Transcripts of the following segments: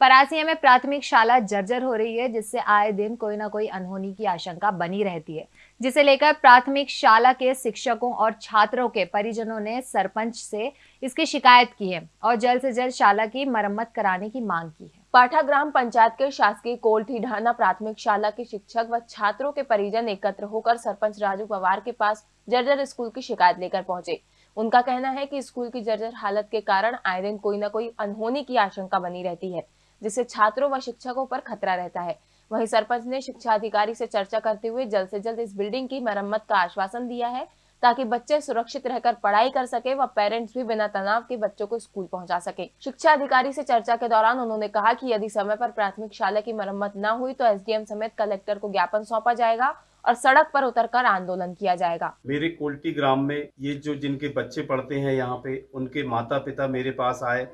परासिया में प्राथमिक शाला जर्जर हो रही है, जिससे आए दिन कोई ना कोई अनहोनी की आशंका बनी रहती है। जिसे लेकर प्राथमिक शाला के शिक्षकों और छात्रों के परिजनों ने सरपंच से इसकी शिकायत की है और जल्द से जल्द शाला की मरम्मत कराने की मांग की है। पाठा ग्राम पंचायत के शासकीय कोल्ठी ढाना प्राथमिक शाला के शिक्षक व छात्रों के परिजन एकत्र होकर सरपंच राजू पवार के पास जर्जर स्कूल की शिकायत लेकर पहुँचे। उनका कहना है कि स्कूल की जर्जर हालत के कारण आए दिन कोई ना कोई अनहोनी की आशंका बनी रहती है। जिससे छात्रों व शिक्षकों पर खतरा रहता है। वहीं सरपंच ने शिक्षा अधिकारी से चर्चा करते हुए जल्द से जल्द इस बिल्डिंग की मरम्मत का आश्वासन दिया है, ताकि बच्चे सुरक्षित रहकर पढ़ाई कर सके व पेरेंट्स भी बिना तनाव के बच्चों को स्कूल पहुँचा सके। शिक्षा अधिकारी से चर्चा के दौरान उन्होंने कहा कि यदि समय पर प्राथमिक शाला की मरम्मत न हुई तो एसडीएम समेत कलेक्टर को ज्ञापन सौंपा जाएगा और सड़क पर उतरकर आंदोलन किया जाएगा। मेरे कोल्टी ग्राम में ये जो जिनके बच्चे पढ़ते हैं यहाँ पे, उनके माता पिता मेरे पास आए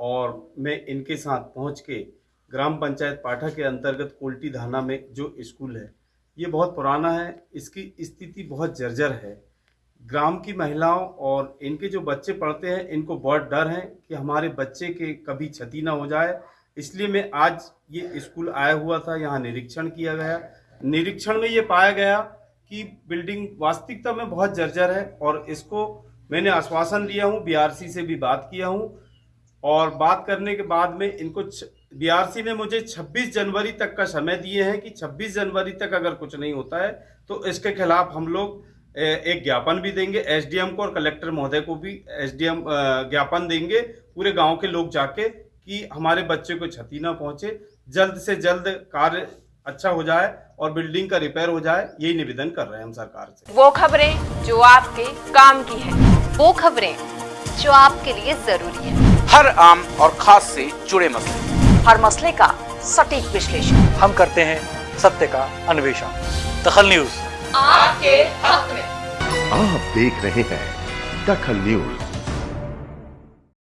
और मैं इनके साथ पहुँच के ग्राम पंचायत पाठा के अंतर्गत कोल्टी धाना में जो स्कूल है, ये बहुत पुराना है। इसकी स्थिति बहुत जर्जर है। ग्राम की महिलाओं और इनके जो बच्चे पढ़ते हैं, इनको बहुत डर है कि हमारे बच्चे के कभी क्षति ना हो जाए। इसलिए मैं आज ये स्कूल आया हुआ था, यहाँ निरीक्षण किया गया। निरीक्षण में ये पाया गया कि बिल्डिंग वास्तविकता में बहुत जर्जर है और इसको मैंने आश्वासन लिया हूँ, बीआरसी से भी बात किया हूँ। और बात करने के बाद में इनको बीआरसी ने मुझे 26 जनवरी तक का समय दिए हैं कि 26 जनवरी तक अगर कुछ नहीं होता है तो इसके खिलाफ हम लोग एक ज्ञापन भी देंगे। एसडीएम को और कलेक्टर महोदय को भी एसडीएम ज्ञापन देंगे। पूरे गाँव के लोग जाके कि हमारे बच्चे को क्षति ना पहुँचे, जल्द से जल्द कार्य अच्छा हो जाए और बिल्डिंग का रिपेयर हो जाए, यही निवेदन कर रहे हैं हम सरकार से। वो खबरें जो आपके काम की है, वो खबरें जो आपके लिए ज़रूरी है। हर आम और खास से जुड़े मसले। हर मसले का सटीक विश्लेषण। हम करते हैं सत्य का अन्वेषण। दखल न्यूज़। आपके हक में। आप देख रहे हैं दखल न्यूज़।